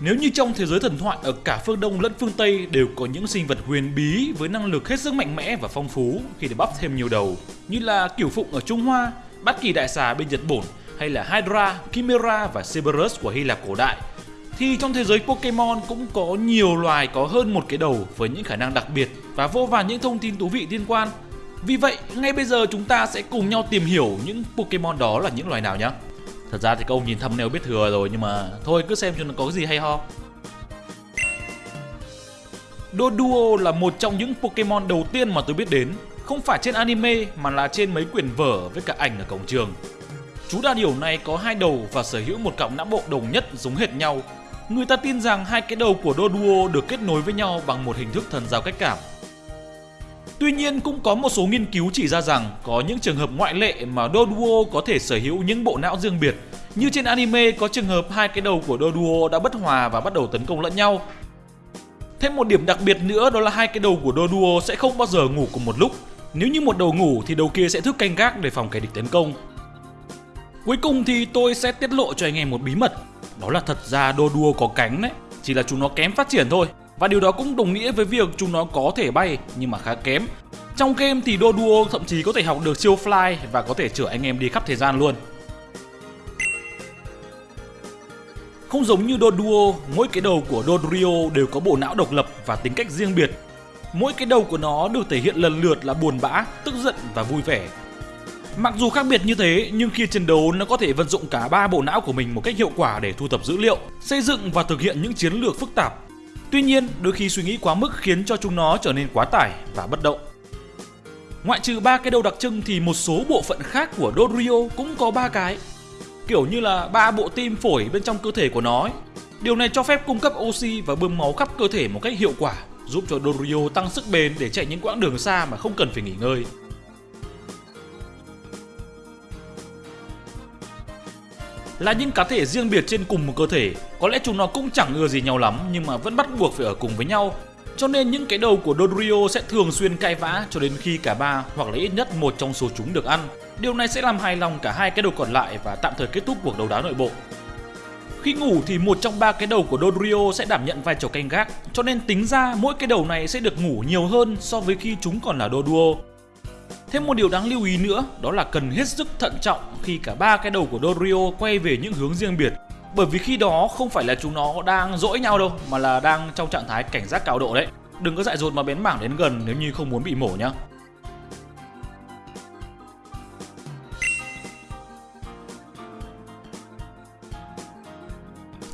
Nếu như trong thế giới thần thoại ở cả phương Đông lẫn phương Tây đều có những sinh vật huyền bí với năng lực hết sức mạnh mẽ và phong phú khi để bắp thêm nhiều đầu, như là Kiểu Phụng ở Trung Hoa, Bát Kỳ Đại Xà bên Nhật Bản hay là Hydra, Chimera và Cerberus của Hy Lạp cổ đại, thì trong thế giới Pokemon cũng có nhiều loài có hơn một cái đầu với những khả năng đặc biệt và vô vàn những thông tin thú vị liên quan. Vì vậy, ngay bây giờ chúng ta sẽ cùng nhau tìm hiểu những Pokemon đó là những loài nào nhé. Thật ra thì các ông nhìn thumbnail biết thừa rồi nhưng mà thôi cứ xem cho nó có cái gì hay ho. Doduo là một trong những Pokemon đầu tiên mà tôi biết đến, không phải trên anime mà là trên mấy quyển vở với cả ảnh ở cổng trường. Chú đa điểu này có hai đầu và sở hữu một cọng não bộ đồng nhất giống hệt nhau. Người ta tin rằng hai cái đầu của Doduo được kết nối với nhau bằng một hình thức thần giao cách cảm. Tuy nhiên cũng có một số nghiên cứu chỉ ra rằng có những trường hợp ngoại lệ mà Doduo có thể sở hữu những bộ não riêng biệt. Như trên anime có trường hợp hai cái đầu của Doduo đã bất hòa và bắt đầu tấn công lẫn nhau. Thêm một điểm đặc biệt nữa đó là hai cái đầu của Doduo sẽ không bao giờ ngủ cùng một lúc. Nếu như một đầu ngủ thì đầu kia sẽ thức canh gác để phòng kẻ địch tấn công. Cuối cùng thì tôi sẽ tiết lộ cho anh em một bí mật. Đó là thật ra Doduo có cánh đấy, chỉ là chúng nó kém phát triển thôi. Và điều đó cũng đồng nghĩa với việc chúng nó có thể bay nhưng mà khá kém. Trong game thì Doduo thậm chí có thể học được siêu fly và có thể chở anh em đi khắp thời gian luôn. Không giống như Doduo, mỗi cái đầu của Dodrio đều có bộ não độc lập và tính cách riêng biệt. Mỗi cái đầu của nó được thể hiện lần lượt là buồn bã, tức giận và vui vẻ. Mặc dù khác biệt như thế, nhưng khi chiến đấu nó có thể vận dụng cả ba bộ não của mình một cách hiệu quả để thu thập dữ liệu, xây dựng và thực hiện những chiến lược phức tạp Tuy nhiên, đôi khi suy nghĩ quá mức khiến cho chúng nó trở nên quá tải và bất động. Ngoại trừ ba cái đầu đặc trưng thì một số bộ phận khác của Dorio cũng có ba cái. Kiểu như là ba bộ tim phổi bên trong cơ thể của nó ấy. Điều này cho phép cung cấp oxy và bơm máu khắp cơ thể một cách hiệu quả, giúp cho Dorio tăng sức bền để chạy những quãng đường xa mà không cần phải nghỉ ngơi. Là những cá thể riêng biệt trên cùng một cơ thể. Có lẽ chúng nó cũng chẳng ưa gì nhau lắm nhưng mà vẫn bắt buộc phải ở cùng với nhau. Cho nên những cái đầu của Dodrio sẽ thường xuyên cãi vã cho đến khi cả ba hoặc là ít nhất một trong số chúng được ăn. Điều này sẽ làm hài lòng cả hai cái đầu còn lại và tạm thời kết thúc cuộc đấu đá nội bộ. Khi ngủ thì một trong ba cái đầu của Dodrio sẽ đảm nhận vai trò canh gác, cho nên tính ra mỗi cái đầu này sẽ được ngủ nhiều hơn so với khi chúng còn là Doduo. Thêm một điều đáng lưu ý nữa, đó là cần hết sức thận trọng khi cả ba cái đầu của Dorio quay về những hướng riêng biệt bởi vì khi đó không phải là chúng nó đang dỗi nhau đâu, mà là đang trong trạng thái cảnh giác cao độ đấy. Đừng có dại dột mà bén mảng đến gần nếu như không muốn bị mổ nhá.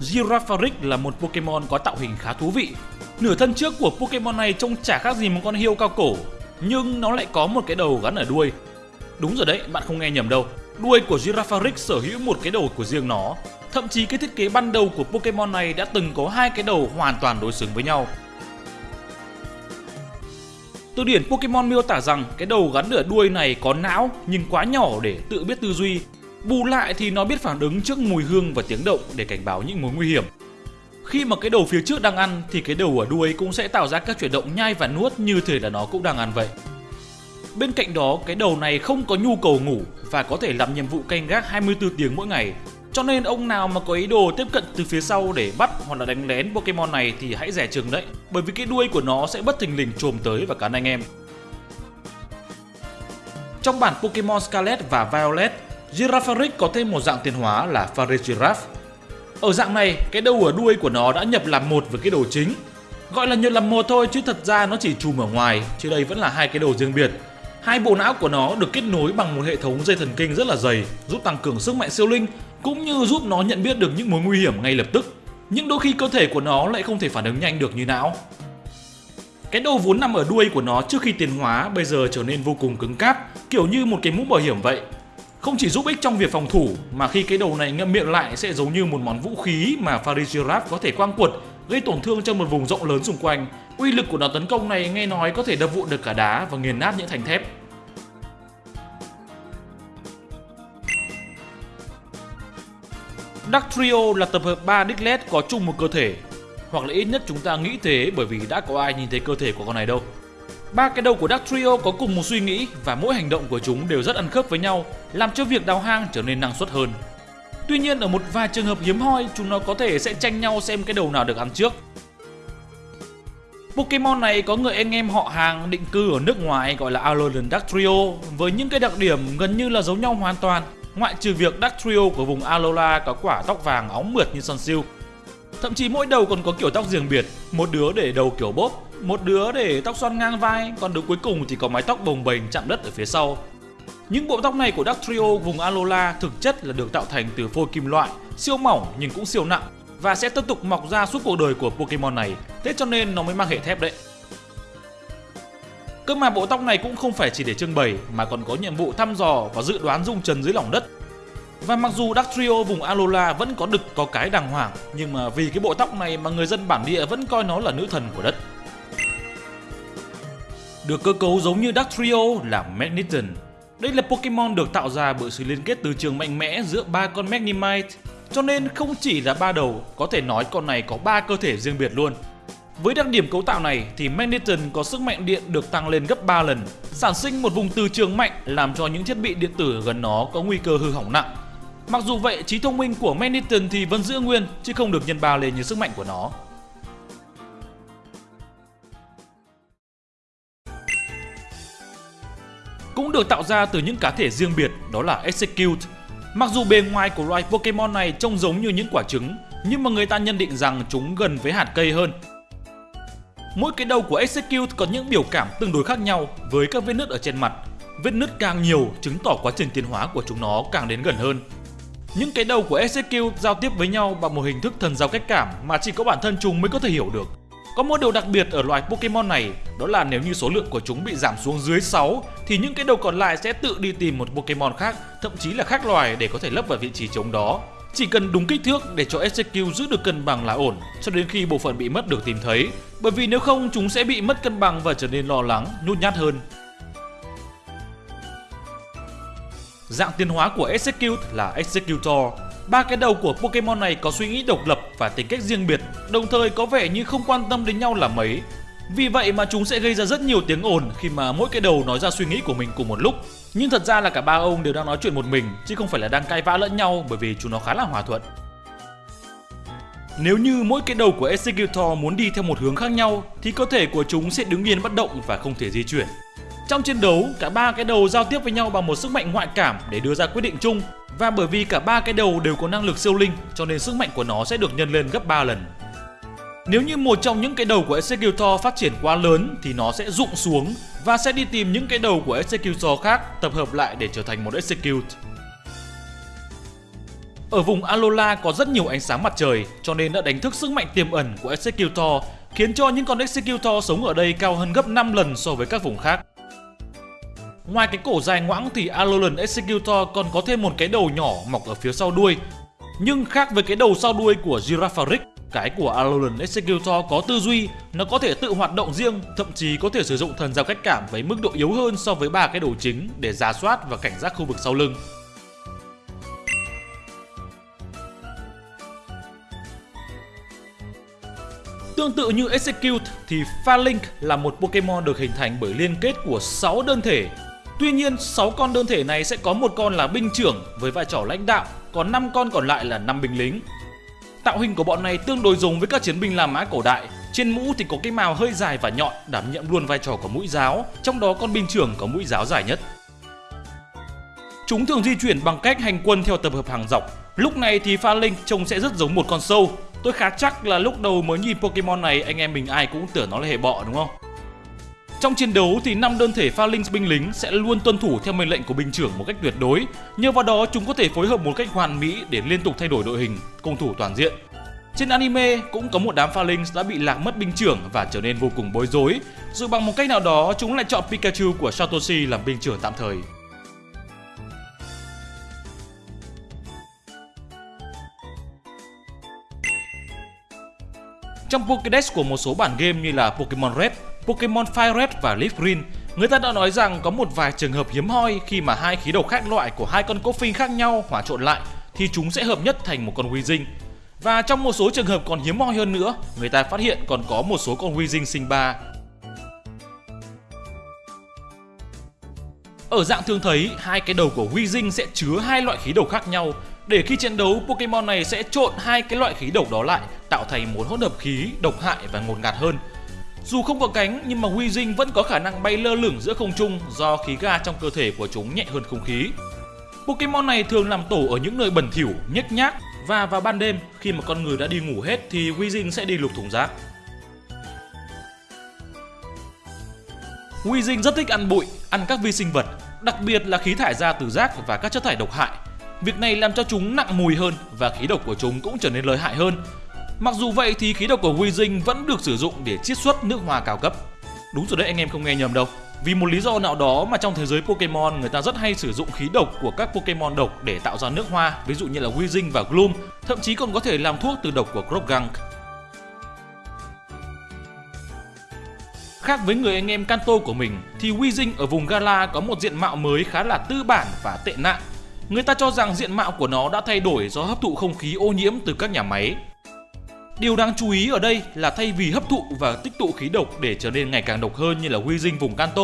Girafarik là một Pokemon có tạo hình khá thú vị. Nửa thân trước của Pokemon này trông chả khác gì một con hiêu cao cổ nhưng nó lại có một cái đầu gắn ở đuôi. Đúng rồi đấy, bạn không nghe nhầm đâu. Đuôi của Girafarix sở hữu một cái đầu của riêng nó. Thậm chí cái thiết kế ban đầu của Pokemon này đã từng có hai cái đầu hoàn toàn đối xứng với nhau. Từ điển Pokemon miêu tả rằng cái đầu gắn ở đuôi này có não nhưng quá nhỏ để tự biết tư duy. Bù lại thì nó biết phản ứng trước mùi hương và tiếng động để cảnh báo những mối nguy hiểm. Khi mà cái đầu phía trước đang ăn thì cái đầu ở đuôi cũng sẽ tạo ra các chuyển động nhai và nuốt như thể là nó cũng đang ăn vậy. Bên cạnh đó, cái đầu này không có nhu cầu ngủ và có thể làm nhiệm vụ canh gác 24 tiếng mỗi ngày. Cho nên ông nào mà có ý đồ tiếp cận từ phía sau để bắt hoặc là đánh lén Pokemon này thì hãy rẻ chừng đấy, bởi vì cái đuôi của nó sẽ bất thình lình trồm tới và cắn anh em. Trong bản Pokemon Scarlet và Violet, Girafarik có thêm một dạng tiến hóa là Farigiraf ở dạng này, cái đầu ở đuôi của nó đã nhập làm một với cái đầu chính. Gọi là nhập làm một thôi chứ thật ra nó chỉ chùm ở ngoài, chứ đây vẫn là hai cái đầu riêng biệt. Hai bộ não của nó được kết nối bằng một hệ thống dây thần kinh rất là dày, giúp tăng cường sức mạnh siêu linh cũng như giúp nó nhận biết được những mối nguy hiểm ngay lập tức. Nhưng đôi khi cơ thể của nó lại không thể phản ứng nhanh được như não. Cái đầu vốn nằm ở đuôi của nó trước khi tiến hóa bây giờ trở nên vô cùng cứng cáp, kiểu như một cái mũ bảo hiểm vậy. Không chỉ giúp ích trong việc phòng thủ, mà khi cái đầu này ngậm miệng lại sẽ giống như một món vũ khí mà Farigiraf có thể quang quật, gây tổn thương cho một vùng rộng lớn xung quanh. Uy lực của đòn tấn công này nghe nói có thể đập vụn được cả đá và nghiền nát những thành thép. Dark Trio là tập hợp 3 Diglett có chung một cơ thể, Hoặc là ít nhất chúng ta nghĩ thế bởi vì đã có ai nhìn thấy cơ thể của con này đâu Ba cái đầu của Dark Trio có cùng một suy nghĩ và mỗi hành động của chúng đều rất ăn khớp với nhau, làm cho việc đào hang trở nên năng suất hơn. Tuy nhiên ở một vài trường hợp hiếm hoi, chúng nó có thể sẽ tranh nhau xem cái đầu nào được ăn trước. Pokemon này có người anh em họ hàng định cư ở nước ngoài gọi là Alolan Dactrio với những cái đặc điểm gần như là giống nhau hoàn toàn ngoại trừ việc Dactrio của vùng Alola có quả tóc vàng óng mượt như Sunsilk. Thậm chí mỗi đầu còn có kiểu tóc riêng biệt, một đứa để đầu kiểu bốp, một đứa để tóc xoăn ngang vai, còn đứa cuối cùng thì có mái tóc bồng bềnh chạm đất ở phía sau. Những bộ tóc này của Dactrio vùng Alola thực chất là được tạo thành từ phôi kim loại, siêu mỏng nhưng cũng siêu nặng và sẽ tiếp tục mọc ra suốt cuộc đời của Pokemon này, thế cho nên nó mới mang hệ thép đấy. Cơ mà bộ tóc này cũng không phải chỉ để trưng bày mà còn có nhiệm vụ thăm dò và dự đoán dung trần dưới lòng đất. Và mặc dù Dactrio vùng Alola vẫn có đực có cái đàng hoàng, nhưng mà vì cái bộ tóc này mà người dân bản địa vẫn coi nó là nữ thần của đất. Được cơ cấu giống như Dactrio là Magneton. Đây là Pokemon được tạo ra bởi sự liên kết từ trường mạnh mẽ giữa ba con Magnemite, cho nên không chỉ là ba đầu, có thể nói con này có ba cơ thể riêng biệt luôn. Với đặc điểm cấu tạo này thì Magneton có sức mạnh điện được tăng lên gấp 3 lần, sản sinh một vùng từ trường mạnh làm cho những thiết bị điện tử gần nó có nguy cơ hư hỏng nặng. Mặc dù vậy, trí thông minh của Magneton thì vẫn giữ nguyên chứ không được nhân ba lên như sức mạnh của nó. Cũng được tạo ra từ những cá thể riêng biệt đó là Execute. Mặc dù bề ngoài của loài Pokemon này trông giống như những quả trứng, nhưng mà người ta nhận định rằng chúng gần với hạt cây hơn Mỗi cái đầu của Execute có những biểu cảm tương đối khác nhau với các vết nứt ở trên mặt. Vết nứt càng nhiều chứng tỏ quá trình tiến hóa của chúng nó càng đến gần hơn. Những cái đầu của Execute giao tiếp với nhau bằng một hình thức thần giao cách cảm mà chỉ có bản thân chúng mới có thể hiểu được. Có một điều đặc biệt ở loài Pokemon này, đó là nếu như số lượng của chúng bị giảm xuống dưới 6 thì những cái đầu còn lại sẽ tự đi tìm một Pokemon khác, thậm chí là khác loài để có thể lấp vào vị trí trống đó. Chỉ cần đúng kích thước để cho SQ giữ được cân bằng là ổn cho đến khi bộ phận bị mất được tìm thấy, bởi vì nếu không chúng sẽ bị mất cân bằng và trở nên lo lắng, nhút nhát hơn. Dạng tiến hóa của SQ là Executor. Ba cái đầu của Pokemon này có suy nghĩ độc lập và tính cách riêng biệt, đồng thời có vẻ như không quan tâm đến nhau là mấy. Vì vậy mà chúng sẽ gây ra rất nhiều tiếng ồn khi mà mỗi cái đầu nói ra suy nghĩ của mình cùng một lúc. Nhưng thật ra là cả ba ông đều đang nói chuyện một mình chứ không phải là đang cãi vã lẫn nhau bởi vì chúng nó khá là hòa thuận. Nếu như mỗi cái đầu của Executor muốn đi theo một hướng khác nhau thì cơ thể của chúng sẽ đứng yên bất động và không thể di chuyển. Trong chiến đấu, cả ba cái đầu giao tiếp với nhau bằng một sức mạnh ngoại cảm để đưa ra quyết định chung và bởi vì cả ba cái đầu đều có năng lực siêu linh, cho nên sức mạnh của nó sẽ được nhân lên gấp 3 lần. Nếu như một trong những cái đầu của Executor phát triển quá lớn, thì nó sẽ rụng xuống và sẽ đi tìm những cái đầu của Executor khác tập hợp lại để trở thành một Execute. Ở vùng Alola có rất nhiều ánh sáng mặt trời, cho nên đã đánh thức sức mạnh tiềm ẩn của Executor, khiến cho những con Executor sống ở đây cao hơn gấp 5 lần so với các vùng khác. Ngoài cái cổ dài ngoãng thì Alolan Executor còn có thêm một cái đầu nhỏ mọc ở phía sau đuôi. Nhưng khác với cái đầu sau đuôi của Girafarik cái của Alolan Executor có tư duy, nó có thể tự hoạt động riêng, thậm chí có thể sử dụng thần giao cách cảm với mức độ yếu hơn so với ba cái đầu chính để giả soát và cảnh giác khu vực sau lưng. Tương tự như Execute thì Phalink là một Pokemon được hình thành bởi liên kết của 6 đơn thể. Tuy nhiên, 6 con đơn thể này sẽ có một con là binh trưởng với vai trò lãnh đạo, còn 5 con còn lại là 5 binh lính. Tạo hình của bọn này tương đối giống với các chiến binh La Mã cổ đại. Trên mũ thì có cái mào hơi dài và nhọn đảm nhiệm luôn vai trò của mũi giáo, trong đó con binh trưởng có mũi giáo dài nhất. Chúng thường di chuyển bằng cách hành quân theo tập hợp hàng dọc. Lúc này thì pha linh trông sẽ rất giống một con sâu. Tôi khá chắc là lúc đầu mới nhìn Pokemon này anh em mình ai cũng tưởng nó là hệ bọ đúng không? Trong chiến đấu thì năm đơn thể pha linh binh lính sẽ luôn tuân thủ theo mệnh lệnh của binh trưởng một cách tuyệt đối. Nhờ vào đó chúng có thể phối hợp một cách hoàn mỹ để liên tục thay đổi đội hình, công thủ toàn diện. Trên anime cũng có một đám pha linh đã bị lạc mất binh trưởng và trở nên vô cùng bối rối. Dù bằng một cách nào đó chúng lại chọn Pikachu của Satoshi làm binh trưởng tạm thời. Trong Pokédex của một số bản game như là Pokemon Red, Pokemon Fire Red và Leaf Green, người ta đã nói rằng có một vài trường hợp hiếm hoi khi mà hai khí độc khác loại của hai con Koffing khác nhau hòa trộn lại thì chúng sẽ hợp nhất thành một con Weezing. Và trong một số trường hợp còn hiếm hoi hơn nữa, người ta phát hiện còn có một số con Weezing sinh ba. Ở dạng thường thấy, hai cái đầu của Weezing sẽ chứa hai loại khí độc khác nhau Để khi chiến đấu, Pokemon này sẽ trộn hai cái loại khí độc đó lại, tạo thành một hỗn hợp khí độc hại và ngột ngạt hơn. Dù không có cánh nhưng mà Weezing vẫn có khả năng bay lơ lửng giữa không trung do khí ga trong cơ thể của chúng nhẹ hơn không khí. Pokemon này thường làm tổ ở những nơi bẩn thỉu, nhếch nhác và vào ban đêm khi mà con người đã đi ngủ hết thì Weezing sẽ đi lục thùng rác. Weezing rất thích ăn bụi, ăn các vi sinh vật, đặc biệt là khí thải ra từ rác và các chất thải độc hại. Việc này làm cho chúng nặng mùi hơn và khí độc của chúng cũng trở nên lợi hại hơn. Mặc dù vậy thì khí độc của Weezing vẫn được sử dụng để chiết xuất nước hoa cao cấp. Đúng rồi đấy anh em không nghe nhầm đâu. Vì một lý do nào đó mà trong thế giới Pokemon người ta rất hay sử dụng khí độc của các Pokemon độc để tạo ra nước hoa, ví dụ như là Weezing và Gloom, thậm chí còn có thể làm thuốc từ độc của Croagunk. Khác với người anh em Kanto của mình thì Weezing ở vùng Gala có một diện mạo mới khá là tư bản và tệ nạn. Người ta cho rằng diện mạo của nó đã thay đổi do hấp thụ không khí ô nhiễm từ các nhà máy. Điều đáng chú ý ở đây là thay vì hấp thụ và tích tụ khí độc để trở nên ngày càng độc hơn như là Weezing vùng Kanto,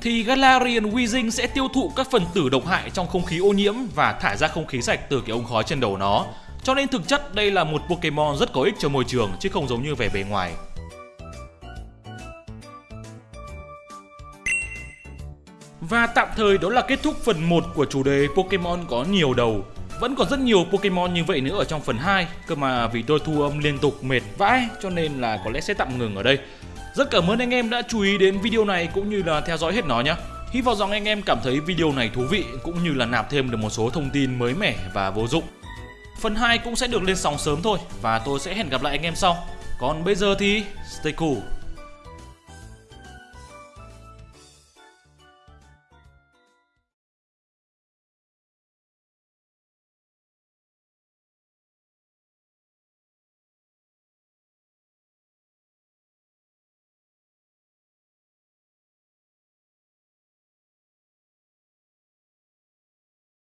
thì Galarian Weezing sẽ tiêu thụ các phần tử độc hại trong không khí ô nhiễm và thải ra không khí sạch từ cái ống khói trên đầu nó. Cho nên thực chất đây là một Pokemon rất có ích cho môi trường chứ không giống như vẻ bề ngoài. Và tạm thời đó là kết thúc phần 1 của chủ đề Pokemon có nhiều đầu. Vẫn còn rất nhiều Pokemon như vậy nữa ở trong phần 2 Cơ mà vì tôi thu âm liên tục mệt vãi, cho nên là có lẽ sẽ tạm ngừng ở đây. Rất cảm ơn anh em đã chú ý đến video này cũng như là theo dõi hết nó nhé. Hy vọng rằng anh em cảm thấy video này thú vị cũng như là nạp thêm được một số thông tin mới mẻ và vô dụng. Phần 2 cũng sẽ được lên sóng sớm thôi và tôi sẽ hẹn gặp lại anh em sau. Còn bây giờ thì stay cool.